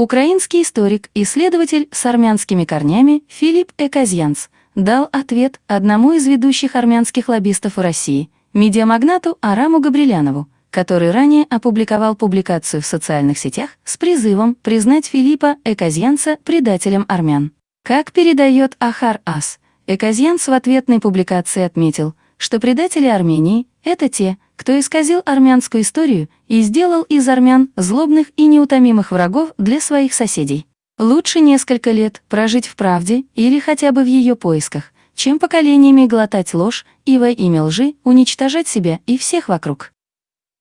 Украинский историк, исследователь с армянскими корнями Филипп Эказьянц дал ответ одному из ведущих армянских лоббистов в России, медиамагнату Араму Габрилянову, который ранее опубликовал публикацию в социальных сетях с призывом признать Филиппа Эказьянца предателем армян. Как передает Ахар Ас, Эказьянц в ответной публикации отметил, что предатели Армении — это те, кто исказил армянскую историю и сделал из армян злобных и неутомимых врагов для своих соседей. Лучше несколько лет прожить в правде или хотя бы в ее поисках, чем поколениями глотать ложь и во имя лжи уничтожать себя и всех вокруг.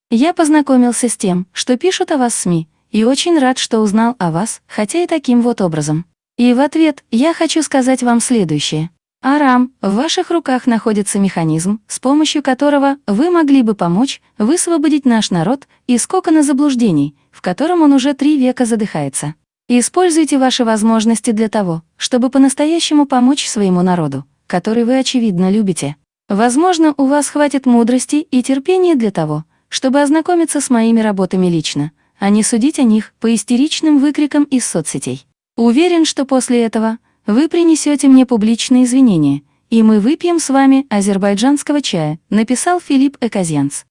Я познакомился с тем, что пишут о вас СМИ, и очень рад, что узнал о вас, хотя и таким вот образом. И в ответ я хочу сказать вам следующее. Арам, в ваших руках находится механизм, с помощью которого вы могли бы помочь высвободить наш народ из кокона заблуждений, в котором он уже три века задыхается. Используйте ваши возможности для того, чтобы по-настоящему помочь своему народу, который вы, очевидно, любите. Возможно, у вас хватит мудрости и терпения для того, чтобы ознакомиться с моими работами лично, а не судить о них по истеричным выкрикам из соцсетей. Уверен, что после этого вы принесете мне публичные извинения, и мы выпьем с вами азербайджанского чая, написал Филипп Эказьянц.